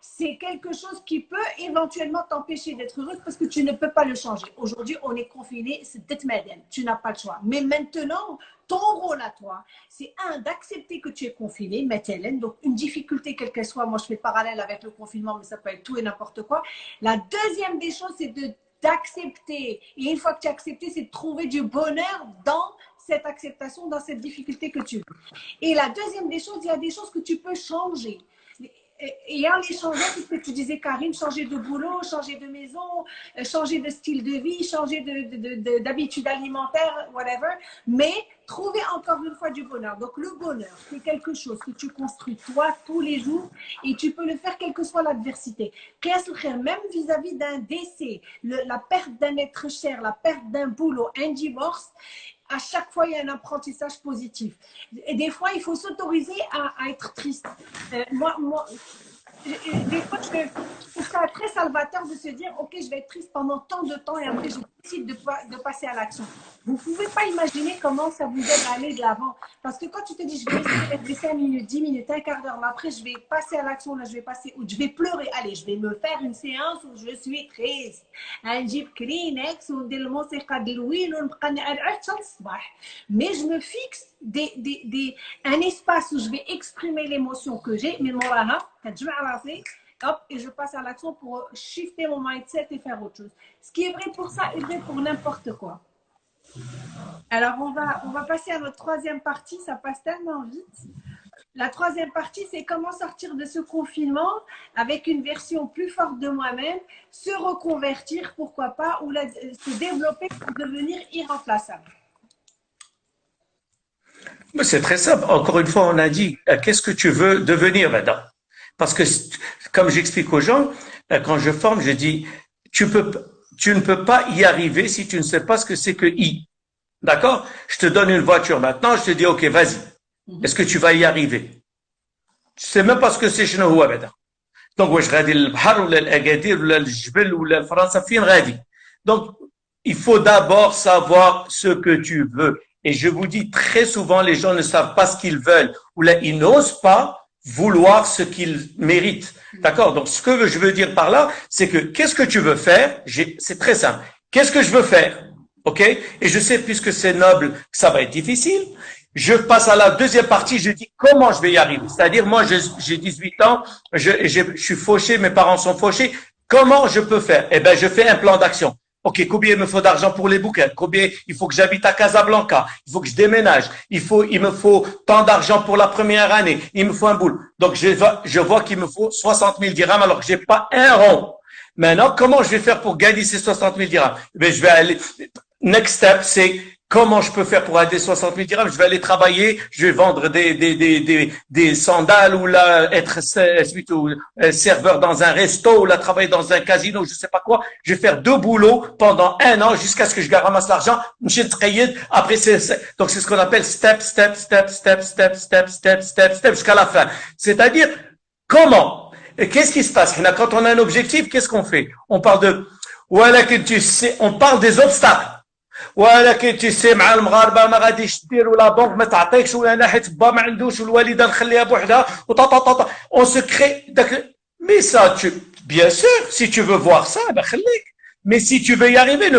c'est quelque chose qui peut éventuellement t'empêcher d'être heureuse parce que tu ne peux pas le changer. Aujourd'hui, on est confiné, c'est madame, tu n'as pas le choix. Mais maintenant, ton rôle à toi, c'est un, d'accepter que tu es confiné, Hélène, donc une difficulté quelle qu'elle soit, moi je fais parallèle avec le confinement, mais ça peut être tout et n'importe quoi. La deuxième des choses, c'est d'accepter. Et une fois que tu as accepté, c'est de trouver du bonheur dans cette acceptation, dans cette difficulté que tu veux. Et la deuxième des choses, il y a des choses que tu peux changer et en les changeant, ce que tu disais, Karine, changer de boulot, changer de maison, euh, changer de style de vie, changer d'habitude alimentaire, whatever, mais trouver encore une fois du bonheur. Donc, le bonheur, c'est quelque chose que tu construis toi tous les jours et tu peux le faire quelle que soit l'adversité. Même vis-à-vis d'un décès, la perte d'un être cher, la perte d'un boulot, un divorce, à chaque fois, il y a un apprentissage positif. Et des fois, il faut s'autoriser à, être triste. Euh, moi, des fois, je trouve ça très salvateur de se dire, OK, je vais être triste pendant tant de temps et après, je décide de, de passer à l'action. Vous ne pouvez pas imaginer comment ça vous aide à aller de l'avant. Parce que quand tu te dis, je vais rester 5 minutes, 10 minutes, un quart d'heure, mais après, je vais passer à l'action, là, je vais passer, ou je vais pleurer. Allez, je vais me faire une séance où je suis triste. Mais je me fixe des, des, des, un espace où je vais exprimer l'émotion que j'ai, mais mon hop, et je passe à l'action pour shifter mon mindset et faire autre chose. Ce qui est vrai pour ça est vrai pour n'importe quoi. Alors, on va, on va passer à notre troisième partie. Ça passe tellement vite. La troisième partie, c'est comment sortir de ce confinement avec une version plus forte de moi-même, se reconvertir, pourquoi pas, ou se développer pour devenir irremplaçable. C'est très simple. Encore une fois, on a dit, euh, qu'est-ce que tu veux devenir maintenant? Parce que, comme j'explique aux gens, euh, quand je forme, je dis, tu, peux, tu ne peux pas y arriver si tu ne sais pas ce que c'est que I. D'accord? Je te donne une voiture maintenant, je te dis, OK, vas-y. Mhm. Est-ce que tu vas y arriver? Tu sais même pas ce que c'est chez nous. Donc, je Donc, il faut d'abord savoir ce que tu veux. Et je vous dis très souvent, les gens ne savent pas ce qu'ils veulent ou là, ils n'osent pas vouloir ce qu'ils méritent. D'accord Donc, ce que je veux dire par là, c'est que qu'est-ce que tu veux faire? C'est très simple. Qu'est-ce que je veux faire? OK? Et je sais, puisque c'est noble, que ça va être difficile. Je passe à la deuxième partie, je dis comment je vais y arriver? C'est-à-dire, moi, j'ai 18 ans, je, je, je suis fauché, mes parents sont fauchés. Comment je peux faire? Eh ben, je fais un plan d'action. Ok, combien il me faut d'argent pour les bouquins? Combien il faut que j'habite à Casablanca? Il faut que je déménage. Il faut, il me faut tant d'argent pour la première année. Il me faut un boule. Donc je vois, je vois qu'il me faut 60 000 dirhams alors que j'ai pas un rond. Maintenant, comment je vais faire pour gagner ces 60 000 dirhams? Ben je vais aller. Next step, c'est Comment je peux faire pour aider 60 000 dirhams? Je vais aller travailler, je vais vendre des, des, des, des, des sandales ou là, être euh, serveur dans un resto ou là, travailler dans un casino, je sais pas quoi. Je vais faire deux boulots pendant un an jusqu'à ce que je ramasse l'argent. Après, c'est, donc c'est ce qu'on appelle step, step, step, step, step, step, step, step, step, jusqu'à la fin. C'est-à-dire, comment? Qu'est-ce qui se passe? Quand on a un objectif, qu'est-ce qu'on fait? On parle de, voilà que tu sais, on parle des obstacles. ولكن تيسي مع المغاربة ما غاديش دير ولا بنك ما تعطيكش ولا أنا حيت با ما عندوش والوالده نخليها بوحدها. وطا اون سو كري داك مي سا بيان سور سي تو فو فوار سا خليك. مي سي تو فو y arriver